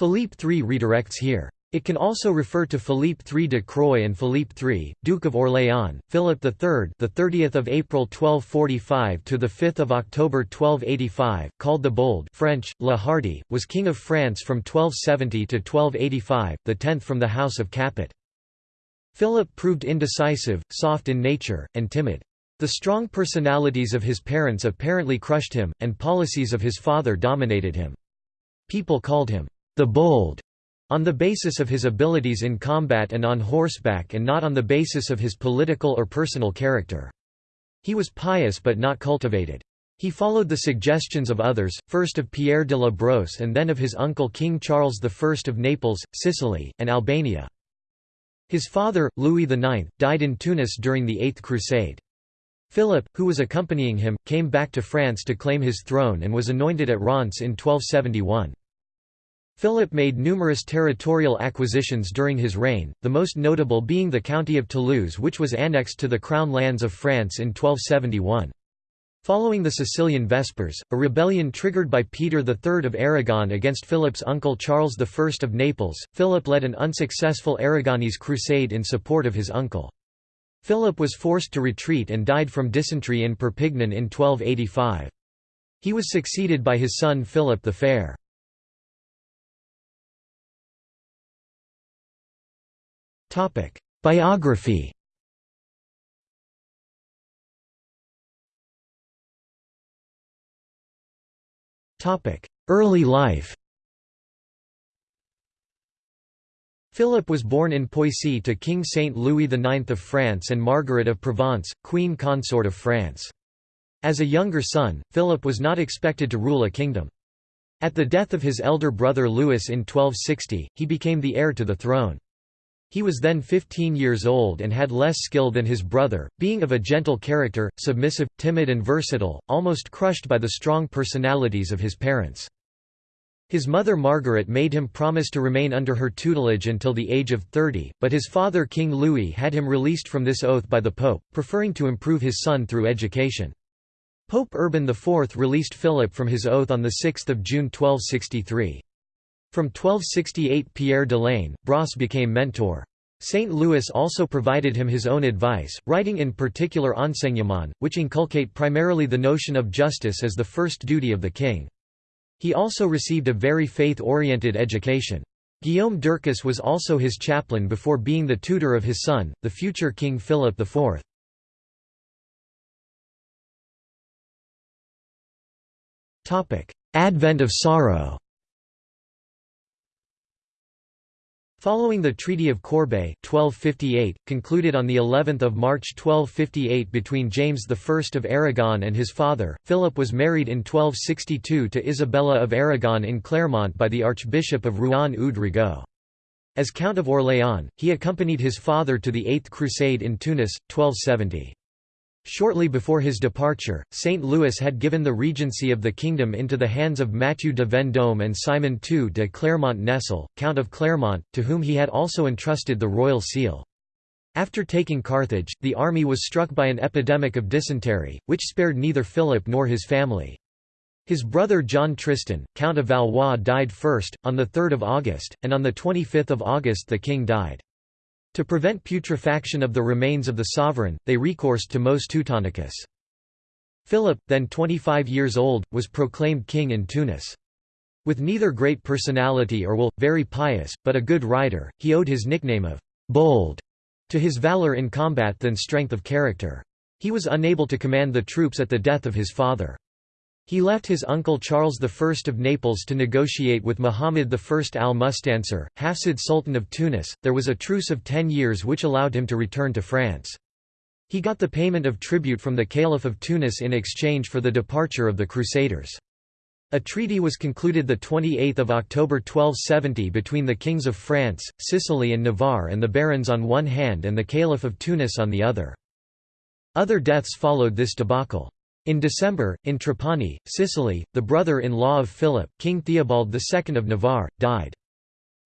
Philippe III redirects here. It can also refer to Philippe III de Croy and Philippe III, Duke of Orléans, Philip III, the 30th of April 1245 to the 5th of October 1285, called the Bold, French, Le Hardi, was king of France from 1270 to 1285, the 10th from the House of Capet. Philip proved indecisive, soft in nature, and timid. The strong personalities of his parents apparently crushed him, and policies of his father dominated him. People called him the Bold on the basis of his abilities in combat and on horseback and not on the basis of his political or personal character. He was pious but not cultivated. He followed the suggestions of others, first of Pierre de la Brosse and then of his uncle King Charles I of Naples, Sicily, and Albania. His father, Louis IX, died in Tunis during the Eighth Crusade. Philip, who was accompanying him, came back to France to claim his throne and was anointed at Reims in 1271. Philip made numerous territorial acquisitions during his reign, the most notable being the county of Toulouse which was annexed to the Crown lands of France in 1271. Following the Sicilian Vespers, a rebellion triggered by Peter III of Aragon against Philip's uncle Charles I of Naples, Philip led an unsuccessful Aragonese crusade in support of his uncle. Philip was forced to retreat and died from dysentery in Perpignan in 1285. He was succeeded by his son Philip the Fair. Topic: Biography. Topic: Early life. Philip was born in Poissy to King Saint Louis IX of France and Margaret of Provence, Queen Consort of France. As a younger son, Philip was not expected to rule a kingdom. At the death of his elder brother Louis in 1260, he became the heir to the throne. He was then 15 years old and had less skill than his brother, being of a gentle character, submissive, timid and versatile, almost crushed by the strong personalities of his parents. His mother Margaret made him promise to remain under her tutelage until the age of 30, but his father King Louis had him released from this oath by the Pope, preferring to improve his son through education. Pope Urban IV released Philip from his oath on 6 June 1263. From 1268 Pierre de la Brosse became mentor. St. Louis also provided him his own advice, writing in particular Enseignement, which inculcate primarily the notion of justice as the first duty of the king. He also received a very faith-oriented education. Guillaume d'Ercuis was also his chaplain before being the tutor of his son, the future King Philip IV. Advent of sorrow Following the Treaty of Corbeil 1258, concluded on the 11th of March 1258 between James I of Aragon and his father, Philip was married in 1262 to Isabella of Aragon in Clermont by the Archbishop of Rouen Eudes Rigaud. As Count of Orléans, he accompanied his father to the Eighth Crusade in Tunis, 1270. Shortly before his departure, St. Louis had given the regency of the kingdom into the hands of Mathieu de Vendôme and Simon II de Clermont-Nesle, Count of Clermont, to whom he had also entrusted the royal seal. After taking Carthage, the army was struck by an epidemic of dysentery, which spared neither Philip nor his family. His brother John Tristan, Count of Valois died first, on 3 August, and on 25 August the king died. To prevent putrefaction of the remains of the sovereign, they recoursed to Mos Teutonicus. Philip, then 25 years old, was proclaimed king in Tunis. With neither great personality or will, very pious, but a good rider, he owed his nickname of «bold» to his valor in combat than strength of character. He was unable to command the troops at the death of his father. He left his uncle Charles I of Naples to negotiate with Muhammad I al-Mustansir, Hafsid Sultan of Tunis. There was a truce of ten years which allowed him to return to France. He got the payment of tribute from the Caliph of Tunis in exchange for the departure of the Crusaders. A treaty was concluded 28 October 1270 between the kings of France, Sicily and Navarre and the barons on one hand and the Caliph of Tunis on the other. Other deaths followed this debacle. In December, in Trapani, Sicily, the brother-in-law of Philip, King Theobald II of Navarre, died.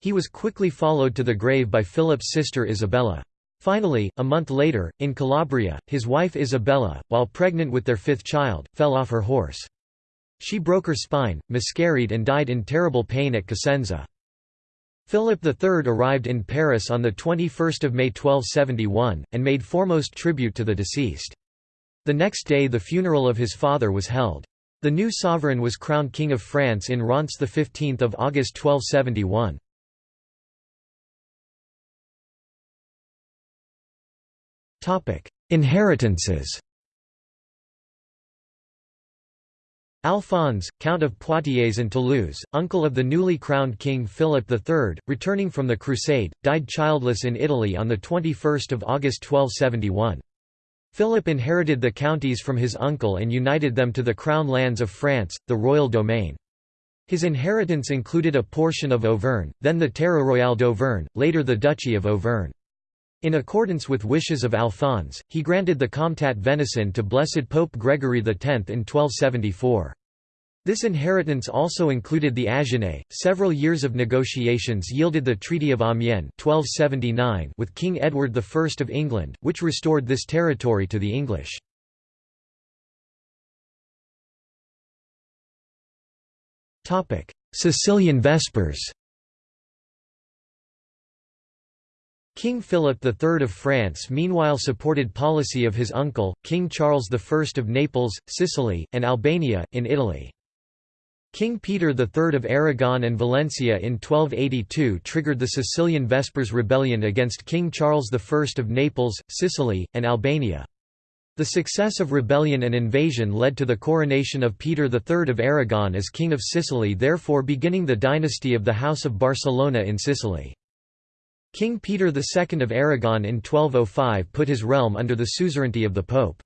He was quickly followed to the grave by Philip's sister Isabella. Finally, a month later, in Calabria, his wife Isabella, while pregnant with their fifth child, fell off her horse. She broke her spine, miscarried and died in terrible pain at Cosenza. Philip III arrived in Paris on 21 May 1271, and made foremost tribute to the deceased. The next day the funeral of his father was held. The new sovereign was crowned King of France in Reims 15 August 1271. Inheritances Alphonse, Count of Poitiers and Toulouse, uncle of the newly crowned King Philip III, returning from the Crusade, died childless in Italy on 21 August 1271. Philip inherited the counties from his uncle and united them to the crown lands of France, the royal domain. His inheritance included a portion of Auvergne, then the Terre Royale d'Auvergne, later the Duchy of Auvergne. In accordance with wishes of Alphonse, he granted the Comtat Venaissin to Blessed Pope Gregory X in 1274. This inheritance also included the Agenais. Several years of negotiations yielded the Treaty of Amiens 1279 with King Edward I of England, which restored this territory to the English. Topic: Sicilian Vespers King Philip III of France meanwhile supported policy of his uncle, King Charles I of Naples, Sicily, and Albania, in Italy. King Peter III of Aragon and Valencia in 1282 triggered the Sicilian Vespers rebellion against King Charles I of Naples, Sicily, and Albania. The success of rebellion and invasion led to the coronation of Peter III of Aragon as King of Sicily therefore beginning the dynasty of the House of Barcelona in Sicily. King Peter II of Aragon in 1205 put his realm under the suzerainty of the Pope.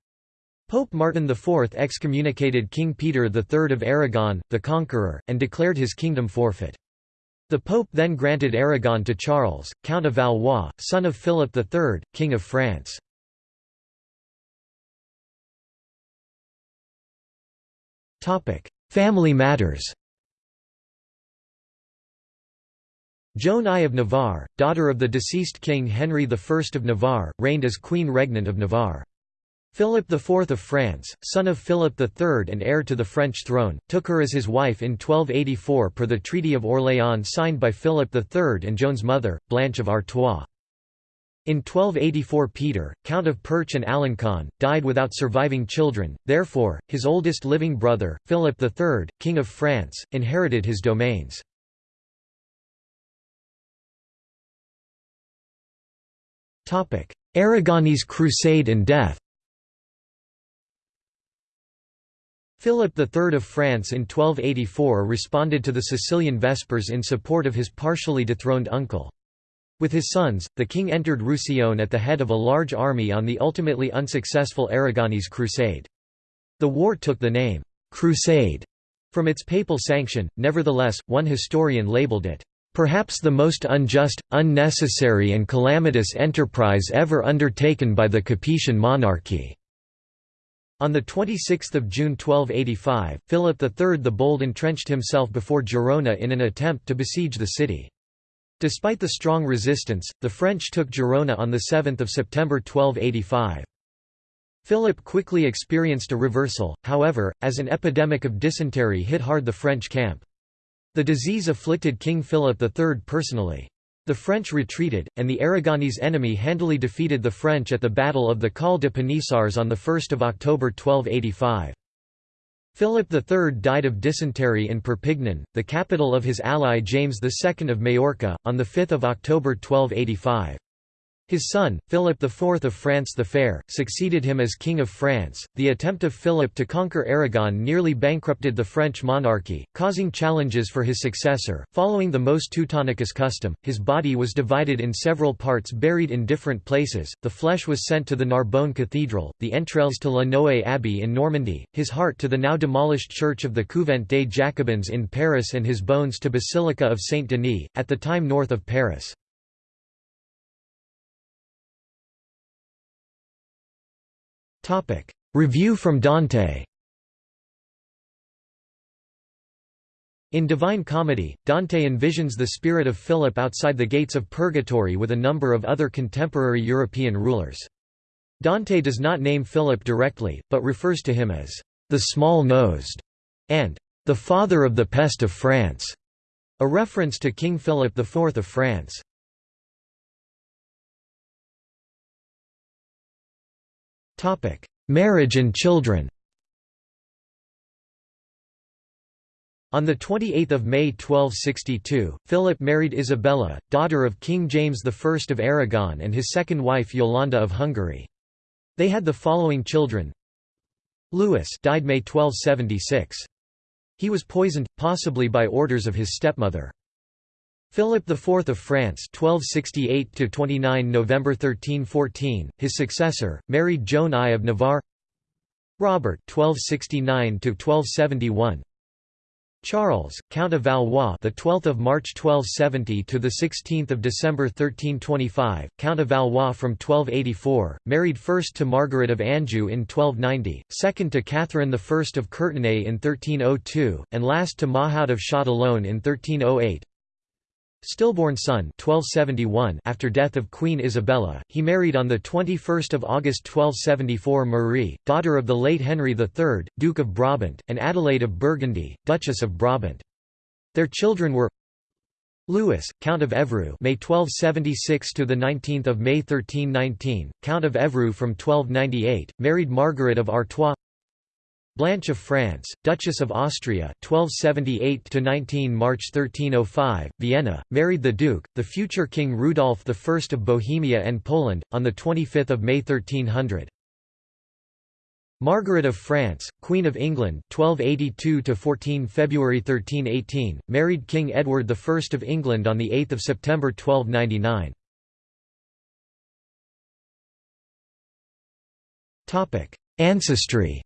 Pope Martin IV excommunicated King Peter III of Aragon, the Conqueror, and declared his kingdom forfeit. The Pope then granted Aragon to Charles, Count of Valois, son of Philip III, King of France. Family matters Joan I of Navarre, daughter of the deceased King Henry I of Navarre, reigned as Queen Regnant of Navarre. Philip IV of France, son of Philip III and heir to the French throne, took her as his wife in 1284 per the Treaty of Orléans signed by Philip III and Joan's mother, Blanche of Artois. In 1284 Peter, Count of Perche and Alencon, died without surviving children, therefore, his oldest living brother, Philip III, King of France, inherited his domains. Aragonese Crusade and death Philip III of France in 1284 responded to the Sicilian Vespers in support of his partially dethroned uncle. With his sons, the king entered Roussillon at the head of a large army on the ultimately unsuccessful Aragonese Crusade. The war took the name, «Crusade» from its papal sanction, nevertheless, one historian labeled it, Perhaps the most unjust, unnecessary and calamitous enterprise ever undertaken by the Capetian monarchy." On 26 June 1285, Philip III the Bold entrenched himself before Girona in an attempt to besiege the city. Despite the strong resistance, the French took Girona on 7 September 1285. Philip quickly experienced a reversal, however, as an epidemic of dysentery hit hard the French camp. The disease afflicted King Philip III personally. The French retreated, and the Aragonese enemy handily defeated the French at the Battle of the Col de Panissars on 1 October 1285. Philip III died of dysentery in Perpignan, the capital of his ally James II of Majorca, on 5 October 1285. His son, Philip IV of France the Fair, succeeded him as King of France. The attempt of Philip to conquer Aragon nearly bankrupted the French monarchy, causing challenges for his successor. Following the mos Teutonicus custom, his body was divided in several parts buried in different places. The flesh was sent to the Narbonne Cathedral, the entrails to La Noë Abbey in Normandy, his heart to the now demolished church of the Couvent des Jacobins in Paris, and his bones to Basilica of Saint Denis, at the time north of Paris. Review from Dante In Divine Comedy, Dante envisions the spirit of Philip outside the gates of purgatory with a number of other contemporary European rulers. Dante does not name Philip directly, but refers to him as the small-nosed and the father of the pest of France. A reference to King Philip IV of France. Marriage and children On 28 May 1262, Philip married Isabella, daughter of King James I of Aragon and his second wife Yolanda of Hungary. They had the following children Louis died May 1276. He was poisoned, possibly by orders of his stepmother. Philip IV of France 1268 November 1314, his successor, married Joan I of Navarre Robert 1269 1271 Charles, Count of Valois, the 12th of March 1270 to the 16th of December 1325, Count of Valois from 1284, married first to Margaret of Anjou in 1290, second to Catherine I of Courtenay in 1302, and last to Mahaut of Châtillon in 1308. Stillborn son 1271 after death of Queen Isabella, he married on 21 August 1274 Marie, daughter of the late Henry III, Duke of Brabant, and Adelaide of Burgundy, Duchess of Brabant. Their children were Louis, Count of Evreux May 1276 to the 19th of May 1319, Count of Evreux from 1298, married Margaret of Artois Blanche of France, Duchess of Austria 1278–19 March 1305, Vienna, married the Duke, the future King Rudolf I of Bohemia and Poland, on 25 May 1300. Margaret of France, Queen of England 1282–14 February 1318, married King Edward I of England on 8 September 1299. Ancestry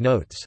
Notes